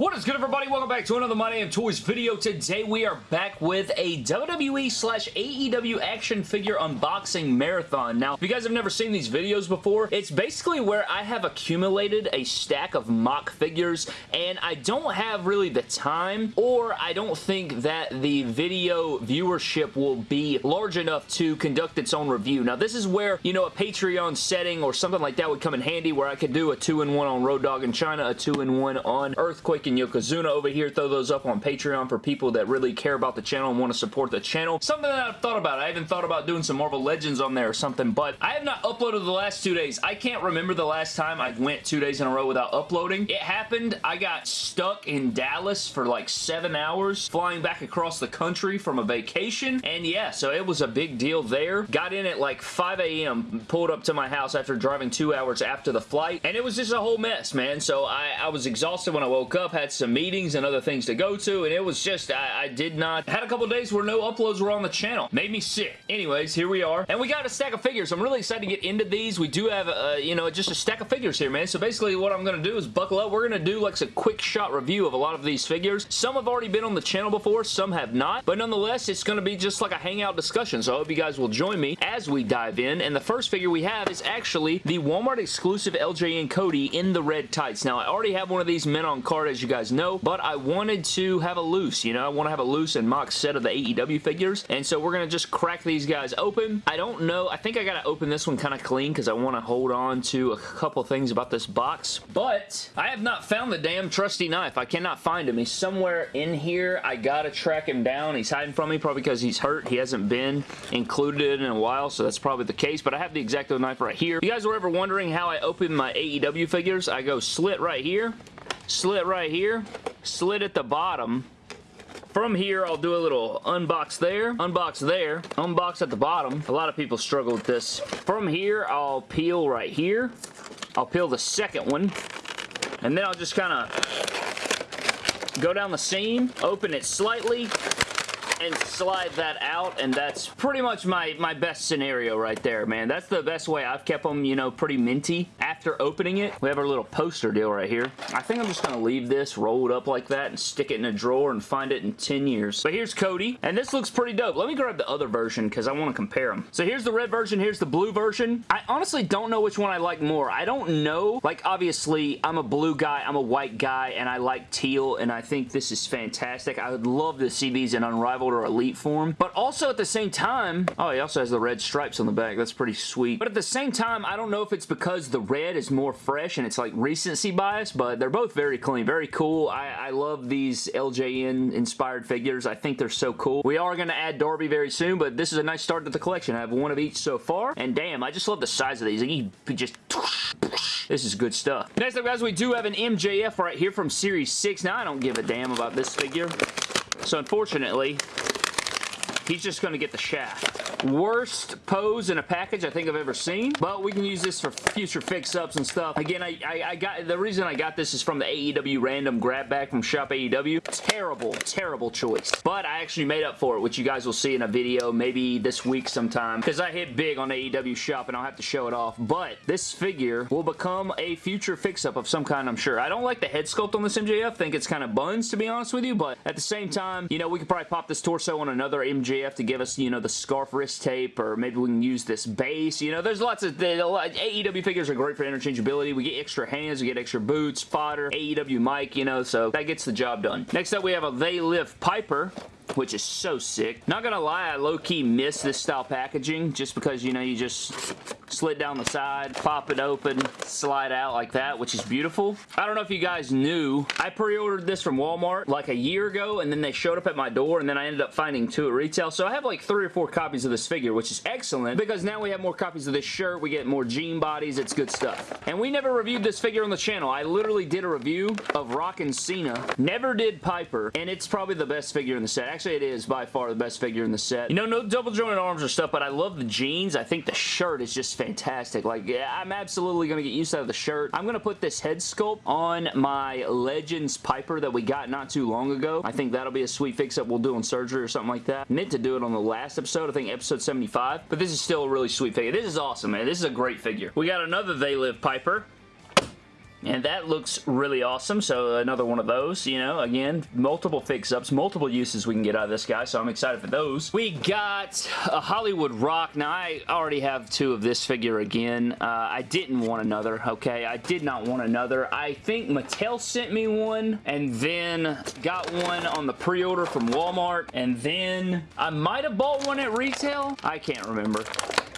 What is good everybody? Welcome back to another My Damn Toys video. Today we are back with a WWE slash AEW action figure unboxing marathon. Now, if you guys have never seen these videos before, it's basically where I have accumulated a stack of mock figures and I don't have really the time or I don't think that the video viewership will be large enough to conduct its own review. Now, this is where, you know, a Patreon setting or something like that would come in handy where I could do a 2-in-1 on Road Dogg in Chyna, a 2-in-1 on Earthquake and Yokozuna over here. Throw those up on Patreon for people that really care about the channel and want to support the channel. Something that I've thought about. I even thought about doing some Marvel Legends on there or something, but I have not uploaded the last two days. I can't remember the last time I went two days in a row without uploading. It happened. I got stuck in Dallas for like seven hours flying back across the country from a vacation, and yeah, so it was a big deal there. Got in at like 5 a.m., pulled up to my house after driving two hours after the flight, and it was just a whole mess, man. So I, I was exhausted when I woke up, had some meetings and other things to go to, and it was just, I, I did not, had a couple days where no uploads were on the channel. Made me sick. Anyways, here we are. And we got a stack of figures. I'm really excited to get into these. We do have, uh, you know, just a stack of figures here, man. So basically what I'm going to do is buckle up. We're going to do like a quick shot review of a lot of these figures. Some have already been on the channel before, some have not. But nonetheless, it's going to be just like a hangout discussion. So I hope you guys will join me as we dive in. And the first figure we have is actually the Walmart exclusive LJN Cody in the red tights. Now, I already have one of these mint on card, as you guys know, but I wanted to have a loose, you know, I want to have a loose and mock set of the AEW figures, and so we're going to just crack these guys open. I don't know, I think I got to open this one kind of clean because I want to hold on to a couple things about this box, but I have not found the damn trusty knife. I cannot find him. He's somewhere in here. I got to track him down. He's hiding from me probably because he's hurt. He hasn't been included in a while, so that's probably the case, but I have the X-Acto knife right here. If you guys were ever wondering how I open my AEW figures, I go slit right here, slit right here, slit at the bottom, from here, I'll do a little unbox there, unbox there, unbox at the bottom. A lot of people struggle with this. From here, I'll peel right here. I'll peel the second one. And then I'll just kind of go down the seam, open it slightly, and slide that out, and that's pretty much my, my best scenario right there, man. That's the best way I've kept them, you know, pretty minty. After opening it, we have our little poster deal right here. I think I'm just going to leave this rolled up like that and stick it in a drawer and find it in 10 years. But here's Cody, and this looks pretty dope. Let me grab the other version because I want to compare them. So here's the red version, here's the blue version. I honestly don't know which one I like more. I don't know. Like, obviously, I'm a blue guy, I'm a white guy, and I like teal, and I think this is fantastic. I would love to see these in Unrivaled or Elite form. But also at the same time, oh, he also has the red stripes on the back. That's pretty sweet. But at the same time, I don't know if it's because the red is more fresh and it's like recency bias, but they're both very clean, very cool. I, I love these LJN inspired figures. I think they're so cool. We are going to add Darby very soon, but this is a nice start to the collection. I have one of each so far, and damn, I just love the size of these. You just... This is good stuff. Next up, guys, we do have an MJF right here from Series 6. Now, I don't give a damn about this figure. So, unfortunately, he's just going to get the shaft. Worst pose in a package I think I've ever seen, but we can use this for future fix-ups and stuff. Again, I, I, I, got the reason I got this is from the AEW random grab bag from Shop AEW. Terrible, terrible choice, but I actually made up for it, which you guys will see in a video maybe this week sometime, because I hit big on AEW Shop and I'll have to show it off, but this figure will become a future fix-up of some kind, I'm sure. I don't like the head sculpt on this MJF. think it's kind of buns, to be honest with you, but at the same time, you know, we could probably pop this torso on another MJF have to give us, you know, the scarf wrist tape, or maybe we can use this base. You know, there's lots of... the, AEW figures are great for interchangeability. We get extra hands, we get extra boots, fodder, AEW mic, you know, so that gets the job done. Next up, we have a They Live Piper which is so sick. Not gonna lie, I low-key miss this style packaging just because, you know, you just slit down the side, pop it open, slide out like that, which is beautiful. I don't know if you guys knew, I pre-ordered this from Walmart like a year ago, and then they showed up at my door, and then I ended up finding two at retail. So I have like three or four copies of this figure, which is excellent, because now we have more copies of this shirt, we get more jean bodies, it's good stuff. And we never reviewed this figure on the channel. I literally did a review of Rock and Cena, never did Piper, and it's probably the best figure in the set. Actually, it is by far the best figure in the set. You know, no double jointed arms or stuff, but I love the jeans. I think the shirt is just fantastic. Like, yeah, I'm absolutely going to get used to the shirt. I'm going to put this head sculpt on my Legends Piper that we got not too long ago. I think that'll be a sweet fix-up we'll do on surgery or something like that. Meant to do it on the last episode, I think episode 75, but this is still a really sweet figure. This is awesome, man. This is a great figure. We got another They Live Piper. And that looks really awesome, so another one of those, you know, again, multiple fix-ups, multiple uses we can get out of this guy, so I'm excited for those. We got a Hollywood Rock. Now, I already have two of this figure again. Uh, I didn't want another, okay? I did not want another. I think Mattel sent me one, and then got one on the pre-order from Walmart, and then I might have bought one at retail. I can't remember.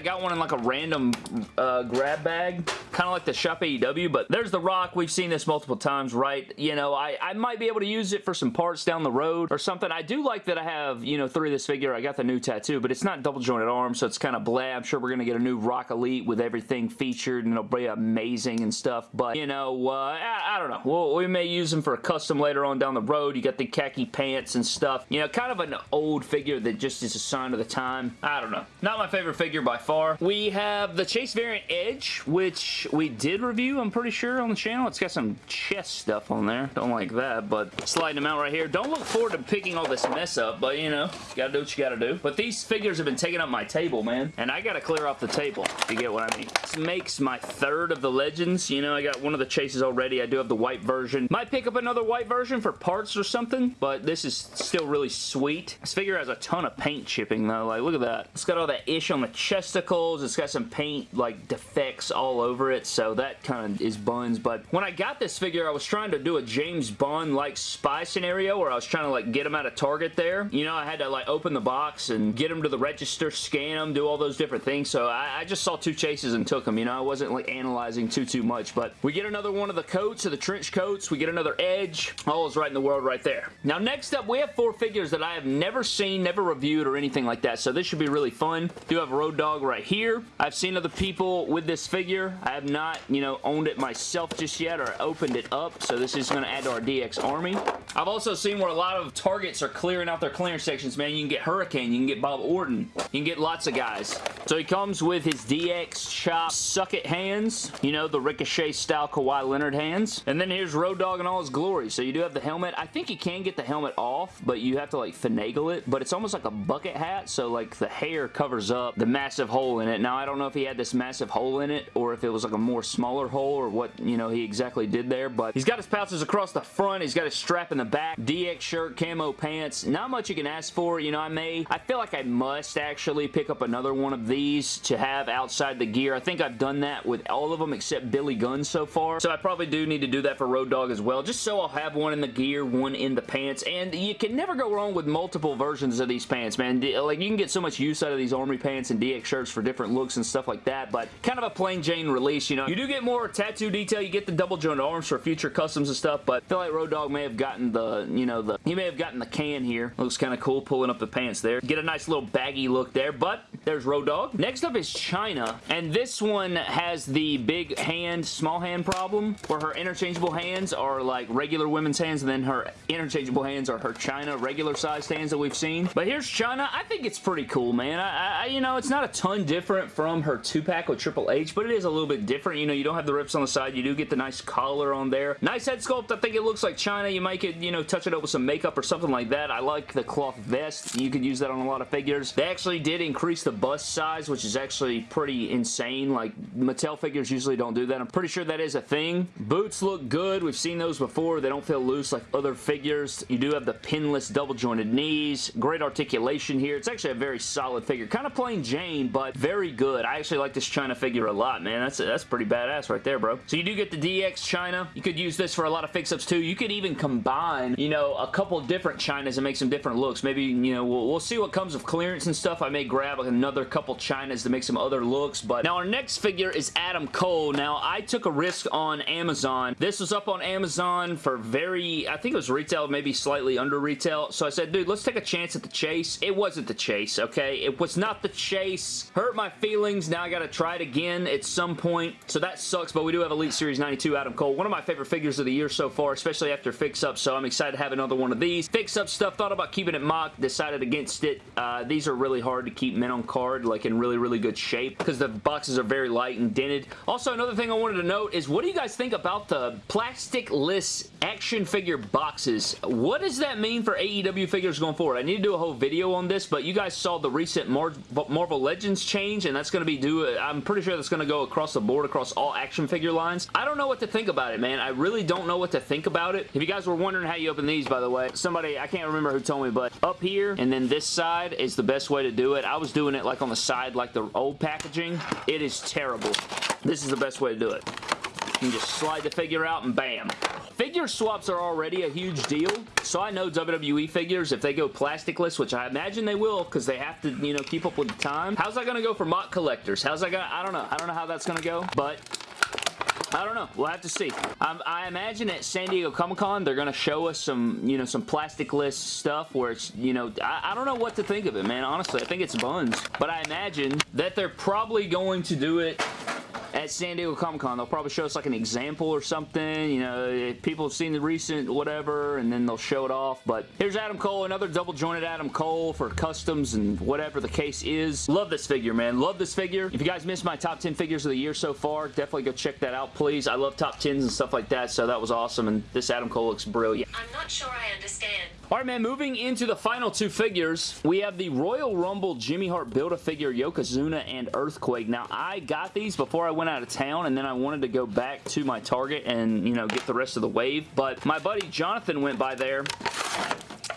I got one in like a random uh, grab bag, kind of like the Shop AEW, but there's The Rock. We've seen this multiple times, right? You know, I, I might be able to use it for some parts down the road or something. I do like that I have, you know, three of this figure. I got the new tattoo, but it's not double jointed arms, so it's kind of blah. I'm sure we're going to get a new Rock Elite with everything featured, and it'll be amazing and stuff, but, you know, uh, I, I, don't know. We'll, we may use them for a custom later on down the road. You got the khaki pants and stuff. You know, kind of an old figure that just is a sign of the time. I don't know. Not my favorite figure by far far. We have the Chase variant Edge, which we did review, I'm pretty sure, on the channel. It's got some chest stuff on there. Don't like that, but sliding them out right here. Don't look forward to picking all this mess up, but you know, you gotta do what you gotta do. But these figures have been taking up my table, man, and I gotta clear off the table, if you get what I mean. This makes my third of the Legends. You know, I got one of the Chases already. I do have the white version. Might pick up another white version for parts or something, but this is still really sweet. This figure has a ton of paint chipping, though. Like, look at that. It's got all that ish on the chest it's got some paint like defects all over it, so that kind of is buns. But when I got this figure, I was trying to do a James Bond like spy scenario where I was trying to like get him out of Target there. You know, I had to like open the box and get him to the register, scan him, do all those different things. So I, I just saw two chases and took them. You know, I wasn't like analyzing too, too much. But we get another one of the coats, or the trench coats. We get another edge. All is right in the world right there. Now, next up, we have four figures that I have never seen, never reviewed, or anything like that. So this should be really fun. Do have Road Dogg right here. I've seen other people with this figure. I have not, you know, owned it myself just yet or opened it up, so this is going to add to our DX army. I've also seen where a lot of targets are clearing out their clearance sections, man. You can get Hurricane, you can get Bob Orton, you can get lots of guys. So he comes with his DX Chop Suck It hands, you know, the Ricochet style Kawhi Leonard hands. And then here's Road Dogg in all his glory. So you do have the helmet. I think you can get the helmet off, but you have to like finagle it, but it's almost like a bucket hat, so like the hair covers up the massive hole in it. Now, I don't know if he had this massive hole in it or if it was like a more smaller hole or what, you know, he exactly did there, but he's got his pouches across the front. He's got his strap in the back, DX shirt, camo pants. Not much you can ask for. You know, I may, I feel like I must actually pick up another one of these to have outside the gear. I think I've done that with all of them except Billy Gunn so far, so I probably do need to do that for Road Dogg as well, just so I'll have one in the gear, one in the pants, and you can never go wrong with multiple versions of these pants, man. Like, you can get so much use out of these Army pants and DX shirts for different looks and stuff like that, but kind of a plain Jane release, you know. You do get more tattoo detail, you get the double joint arms for future customs and stuff, but I feel like Road Dogg may have gotten the, you know, the, he may have gotten the can here. Looks kind of cool pulling up the pants there. Get a nice little baggy look there, but there's Road Dogg. Next up is Chyna, and this one has the big hand, small hand problem, where her interchangeable hands are like regular women's hands, and then her interchangeable hands are her Chyna regular sized hands that we've seen. But here's Chyna. I think it's pretty cool, man. I, I you know, it's not a ton different from her two-pack with Triple H, but it is a little bit different. You know, you don't have the rips on the side. You do get the nice collar on there. Nice head sculpt. I think it looks like Chyna. You might get, you know, touch it up with some makeup or something like that. I like the cloth vest. You could use that on a lot of figures. They actually did increase the bust size, which is actually pretty insane. Like, Mattel figures usually don't do that. I'm pretty sure that is a thing. Boots look good. We've seen those before. They don't feel loose like other figures. You do have the pinless double jointed knees. Great articulation here. It's actually a very solid figure. Kind of plain Jane, but very good. I actually like this Chyna figure a lot, man. That's, that's pretty badass right there, bro. So you do get the DX Chyna. You could use this for a lot of fix-ups too. You could even combine, you know, a couple different Chynas and make some different looks. Maybe, you know, we'll, we'll see what comes of clearance and stuff. I may grab another couple Chynas to make some other looks, but now our next figure is Adam Cole. Now, I took a risk on Amazon. This was up on Amazon for very, I think it was retail, maybe slightly under retail. So I said, dude, let's take a chance at the chase. It wasn't the chase, okay? It was not the chase. Hurt my feelings. Now I gotta try it again at some point. So that sucks, but we do have Elite Series 92 Adam Cole. One of my favorite figures of the year so far, especially after fix-up, so I'm excited to have another one of these. Fix-up stuff, thought about keeping it mock, decided against it. Uh, these are really hard to keep mint on card like in really, really good shape because the boxes are very light and dented. Also, another thing I wanted to note is what do you guys think about the plastic-less action figure boxes? What does that mean for AEW figures going forward? I need to do a whole video on this, but you guys saw the recent Mar Marvel Legends change, and that's going to be due, uh, I'm pretty sure that's going to go across the board, across all action figure lines. I don't know what to think about it, man. I really don't know what to think about it. If you guys were wondering how you open these, by the way, somebody, I can't remember who told me, but up here and then this side is the best way to do it. I was doing it like on the side like the old packaging. It is terrible. This is the best way to do it. You just slide the figure out and bam. Figure swaps are already a huge deal, so I know WWE figures, if they go plasticless, which I imagine they will because they have to, you know, keep up with the time. How's that going to go for mock collectors? How's that going to, I don't know. I don't know how that's going to go, but I don't know. We'll have to see. Um, I imagine at San Diego Comic-Con, they're going to show us some, you know, some plasticless stuff where it's, you know, I, I, don't know what to think of it, man. Honestly, I think it's buns. But I imagine that they're probably going to do it at San Diego Comic Con. They'll probably show us like an example or something. You know, people have seen the recent whatever, and then they'll show it off. But here's Adam Cole, another double jointed Adam Cole for customs and whatever the case is. Love this figure, man. Love this figure. If you guys missed my top 10 figures of the year so far, definitely go check that out, please. I love top 10s and stuff like that, so that was awesome. And this Adam Cole looks brilliant. I'm not sure I understand. Alright man, moving into the final two figures, we have the Royal Rumble Jimmy Hart Build-A-Figure Yokozuna and Earthquake. Now, I got these before I went out of town, and then I wanted to go back to my Target and, you know, get the rest of the wave, but my buddy Jonathan went by there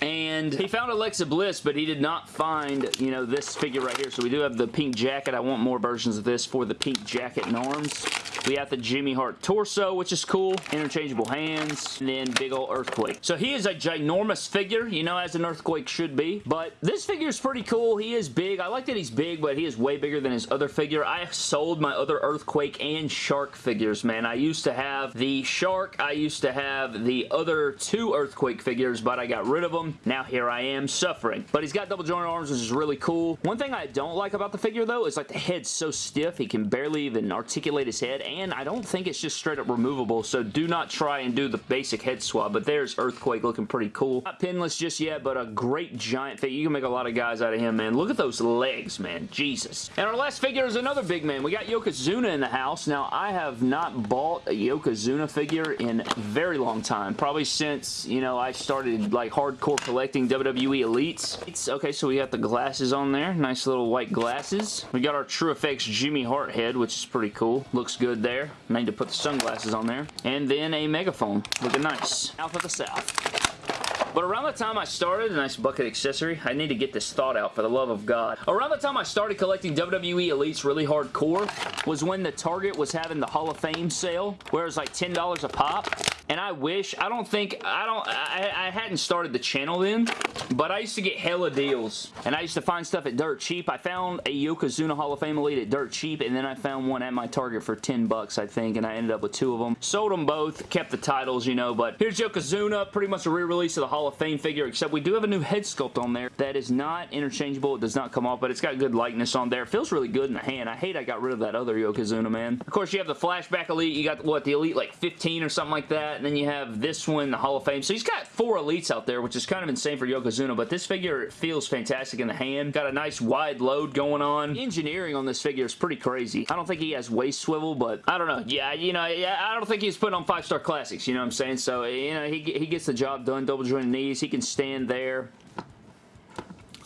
and he found Alexa Bliss, but he did not find, you know, this figure right here. So we do have the pink jacket. I want more versions of this for the pink jacket and arms. We have the Jimmy Hart torso, which is cool. Interchangeable hands. And then big old Earthquake. So he is a ginormous figure, you know, as an Earthquake should be. But this figure is pretty cool. He is big. I like that he's big, but he is way bigger than his other figure. I sold my other Earthquake and Shark figures, man. I used to have the Shark. I used to have the other two Earthquake figures, but I got rid of them. Now here I am suffering. But he's got double jointed arms, which is really cool. One thing I don't like about the figure, though, is like the head's so stiff, he can barely even articulate his head, and I don't think it's just straight up removable, so do not try and do the basic head swab, but there's Earthquake looking pretty cool. Not pinless just yet, but a great giant figure. You can make a lot of guys out of him, man. Look at those legs, man. Jesus. And our last figure is another big man. We got Yokozuna in the house. Now, I have not bought a Yokozuna figure in a very long time. Probably since, you know, I started, like, hardcore collecting WWE Elites. It's, okay, so we got the glasses on there. Nice little white glasses. We got our True Effects Jimmy Hart head, which is pretty cool. Looks good there. Need to put the sunglasses on there. And then a megaphone. Looking nice. Of the South. But around the time I started, a nice bucket accessory, I need to get this thought out for the love of God. Around the time I started collecting WWE Elites really hardcore was when the Target was having the Hall of Fame sale, where it was like $10 a pop. And I wish, I don't think, I don't, I, I hadn't started the channel then, but I used to get hella deals. And I used to find stuff at dirt cheap. I found a Yokozuna Hall of Fame Elite at dirt cheap, and then I found one at my Target for 10 bucks, I think, and I ended up with two of them. Sold them both, kept the titles, you know, but here's Yokozuna, pretty much a re-release of the Hall of Fame figure, except we do have a new head sculpt on there that is not interchangeable. It does not come off, but it's got good likeness on there. Feels really good in the hand. I hate I got rid of that other Yokozuna, man. Of course, you have the Flashback Elite. You got, what, the Elite like 15 or something like that, and then you have this one, the Hall of Fame. So he's got four Elites out there, which is kind of insane for Yokozuna, but this figure feels fantastic in the hand. Got a nice wide load going on. Engineering on this figure is pretty crazy. I don't think he has waist swivel, but I don't know. Yeah, you know, I don't think he's putting on five-star classics, you know what I'm saying? So, you know, he, he gets the job done. Double jointed knees. He can stand there.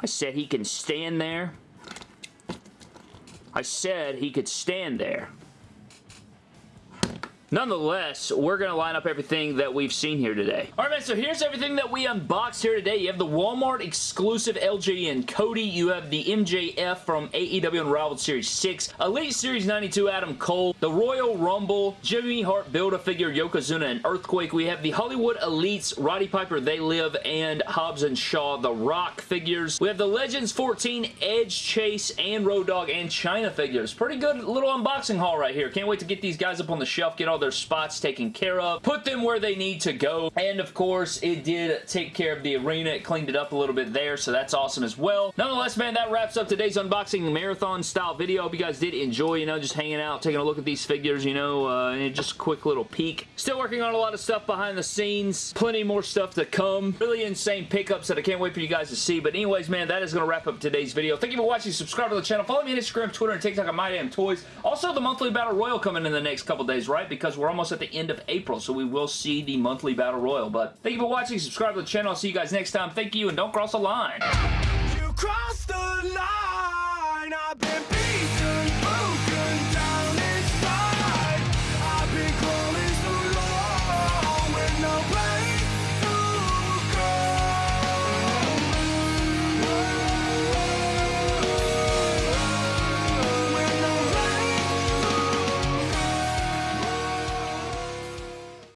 I said he can stand there. I said he could stand there. Nonetheless, we're going to line up everything that we've seen here today. Alright man, so here's everything that we unboxed here today. You have the Walmart exclusive LJN Cody. You have the MJF from AEW Unrivaled Series 6. Elite Series 92 Adam Cole. The Royal Rumble. Jimmy Hart Build-A-Figure Yokozuna and Earthquake. We have the Hollywood Elites Roddy Piper They Live and Hobbs and Shaw The Rock figures. We have the Legends 14 Edge Chase and Road Dogg and Chyna figures. Pretty good little unboxing haul right here. Can't wait to get these guys up on the shelf, get all their spots taken care of, put them where they need to go, and of course, it did take care of the arena. It cleaned it up a little bit there, so that's awesome as well. Nonetheless, man, that wraps up today's unboxing marathon style video. Hope you guys did enjoy, you know, just hanging out, taking a look at these figures, you know, uh, and just a quick little peek. Still working on a lot of stuff behind the scenes. Plenty more stuff to come. Really insane pickups that I can't wait for you guys to see. But anyways, man, that is going to wrap up today's video. Thank you for watching. Subscribe to the channel. Follow me on Instagram, Twitter, and TikTok at MyDamnToys. Also, the monthly Battle Royal coming in the next couple days, right? Because we're almost at the end of April, so we will see the monthly Battle Royal. But thank you for watching. Subscribe to the channel. I'll see you guys next time. Thank you, and don't cross the line. You the line.